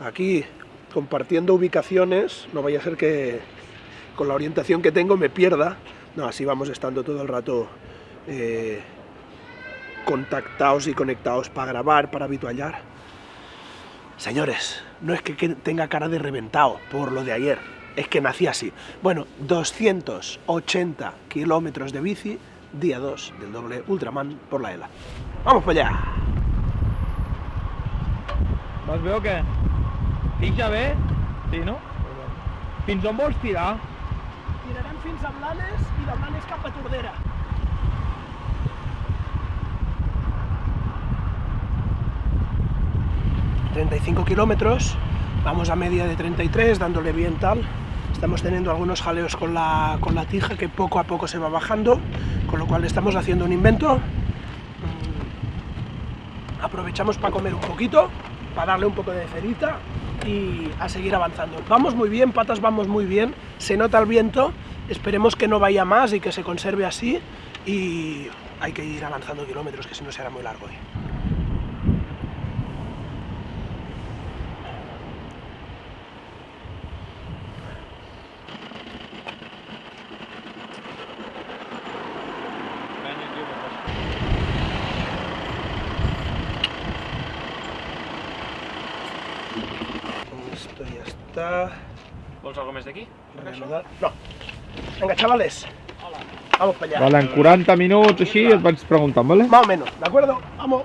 aquí compartiendo ubicaciones, no vaya a ser que con la orientación que tengo me pierda. No, así vamos estando todo el rato eh, contactados y conectados para grabar, para habituallar. Señores, no es que tenga cara de reventado por lo de ayer, es que nací así. Bueno, 280 kilómetros de bici, día 2 del doble Ultraman por la ELA. ¡Vamos para allá! Vas veo que Fins bé? Sí, no? Fins on vols tirar? Tirarem fins a Blanes i de Blanes cap a Tordera. ...35 kilómetros, vamos a media de 33, dándole bien tal. Estamos teniendo algunos jaleos con la, con la tija que poco a poco se va bajando, con lo cual estamos haciendo un invento. Mm, aprovechamos para comer un poquito, para darle un poco de cerita y a seguir avanzando. Vamos muy bien, patas vamos muy bien, se nota el viento, esperemos que no vaya más y que se conserve así y hay que ir avanzando kilómetros, que si no será muy largo hoy. Está... ¿Vols algo més d'aquí? No. Vinga, chavales. Hola. Vamos para allá. Vale, en 40 minuts així et vaig preguntant, ¿vale? Más o menos, ¿de acuerdo? Vamos.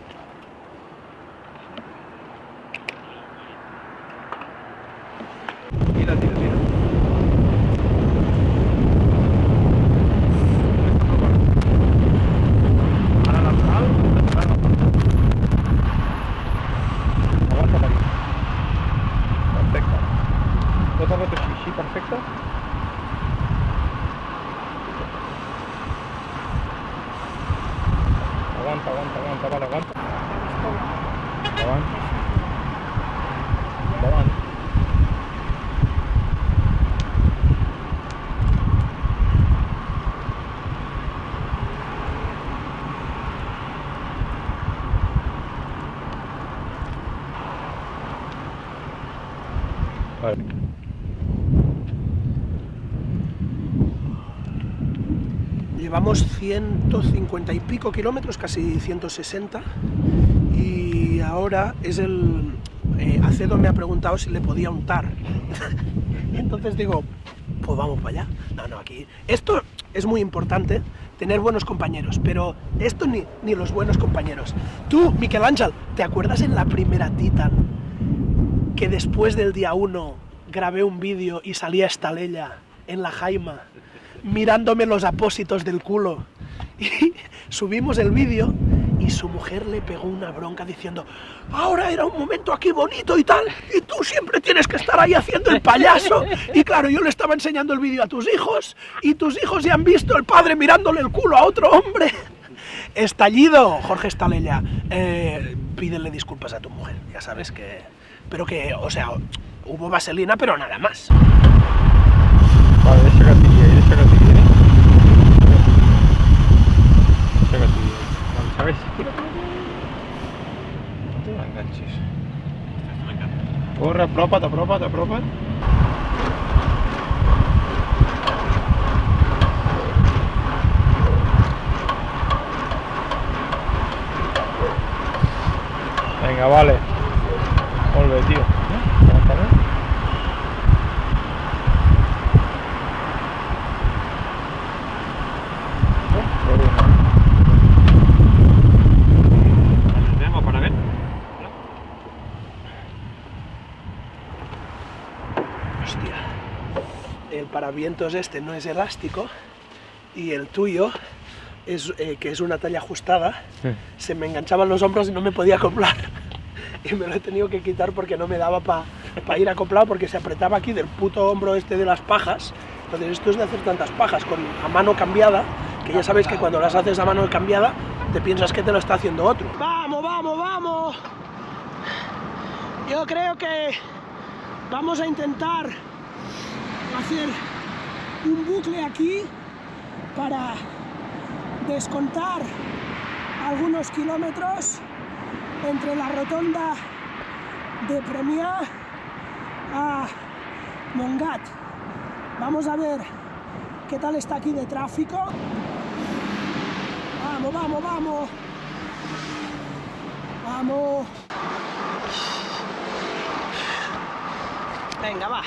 aguanta, aguanta, aguanta, vale, aguanta. Aguanta. Aguanta. Vale. Llevamos 150 y pico kilómetros, casi 160, y ahora es el... Eh, Acedo me ha preguntado si le podía untar. Entonces digo, pues vamos para allá. No, no, aquí... Esto es muy importante, tener buenos compañeros, pero esto ni, ni los buenos compañeros. Tú, Miquel Ángel, ¿te acuerdas en la primera Titan que después del día 1 grabé un vídeo y salía esta lella en la Jaima mirándome los apósitos del culo. Y subimos el vídeo y su mujer le pegó una bronca diciendo ahora era un momento aquí bonito y tal, y tú siempre tienes que estar ahí haciendo el payaso. Y claro, yo le estaba enseñando el vídeo a tus hijos, y tus hijos ya han visto el padre mirándole el culo a otro hombre. Estallido, Jorge Estalella. Eh, pídele disculpas a tu mujer, ya sabes que... Pero que, o sea, hubo vaselina, pero nada más. Vale, ¿sabes? No te enganches. Corre, apropa't, apropa't, apropa't. Venga, vale. Molt bé, tio. vientos este no es elástico y el tuyo, es, eh, que es una talla ajustada, se me enganchaban los hombros y no me podía acoplar. y me lo he tenido que quitar porque no me daba para ir acoplado porque se apretaba aquí del puto hombro este de las pajas. Entonces esto es de hacer tantas pajas con a mano cambiada, que ya sabéis que cuando las haces a mano cambiada te piensas que te lo está haciendo otro. ¡Vamos, vamos, vamos! Yo creo que vamos a intentar hacer un bucle aquí para descontar algunos kilómetros entre la rotonda de Premia a Mongat. Vamos a ver qué tal está aquí de tráfico. Vamos, vamos, vamos. Vamos. Venga, va.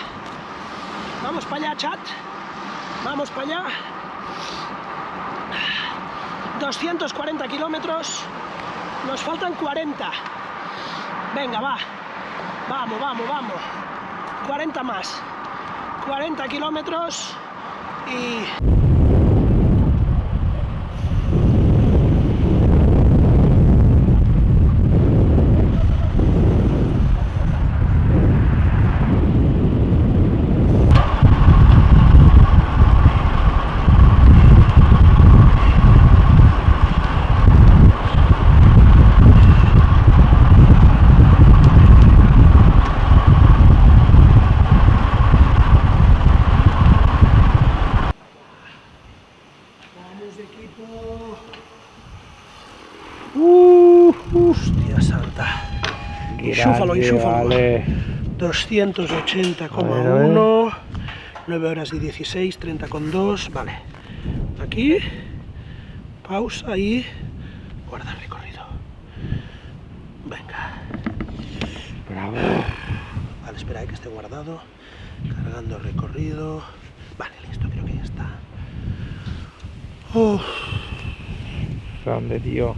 Vamos para allá, chat. Vamos para allá. 240 kilómetros. Nos faltan 40. Venga, va. Vamos, vamos, vamos. 40 más. 40 kilómetros y... Vale. 280,1 9 horas y 16, 30,2 vale. Aquí pausa y guardar recorrido. Venga. Bravo. vale espera eh, que esté guardado. Cargando recorrido. Vale listo creo que ya está. Grande, tío.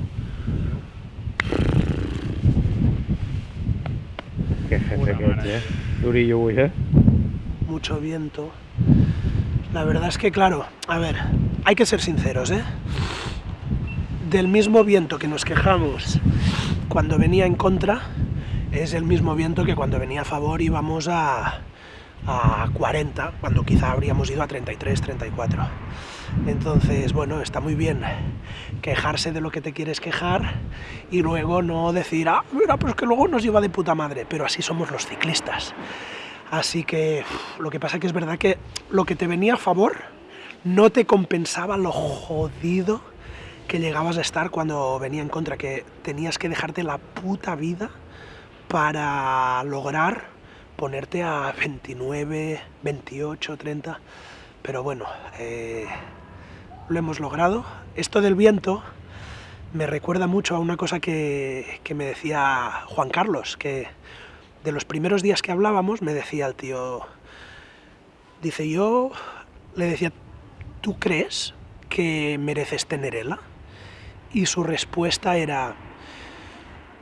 Qué jefe que ets, eh? Durillo eh? mucho viento la verdad es que claro a ver hay que ser sinceros ¿eh? del mismo viento que nos quejamos cuando venía en contra es el mismo viento que cuando venía a favor íbamos a, a 40, cuando quizá habríamos ido a 33, 34. Entonces, bueno, está muy bien quejarse de lo que te quieres quejar y luego no decir, ah, mira, pues que luego nos lleva de puta madre, pero así somos los ciclistas. Así que lo que pasa que es verdad que lo que te venía a favor no te compensaba lo jodido que llegabas a estar cuando venía en contra, que tenías que dejarte la puta vida para lograr ponerte a 29, 28, 30, pero bueno, eh, lo hemos logrado. Esto del viento me recuerda mucho a una cosa que, que me decía Juan Carlos, que de los primeros días que hablábamos me decía el tío, dice yo, le decía, ¿tú crees que mereces tenerela? Y su respuesta era,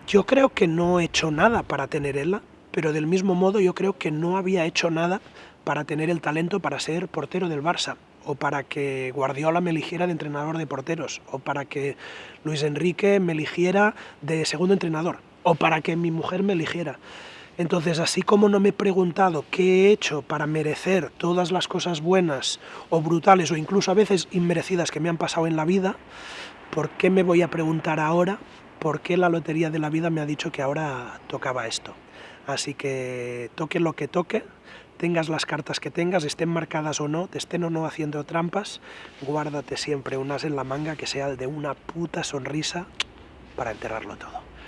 yo creo que no he hecho nada para tenerela, pero del mismo modo yo creo que no había hecho nada para tener el talento para ser portero del Barça, o para que Guardiola me eligiera de entrenador de porteros, o para que Luis Enrique me eligiera de segundo entrenador, o para que mi mujer me eligiera. Entonces, así como no me he preguntado qué he hecho para merecer todas las cosas buenas o brutales o incluso a veces inmerecidas que me han pasado en la vida, ¿por qué me voy a preguntar ahora por qué la lotería de la vida me ha dicho que ahora tocaba esto? Así que toque lo que toque, tengas las cartas que tengas, estén marcadas o no, te estén o no haciendo trampas, guárdate siempre un as en la manga que sea de una puta sonrisa para enterrarlo todo.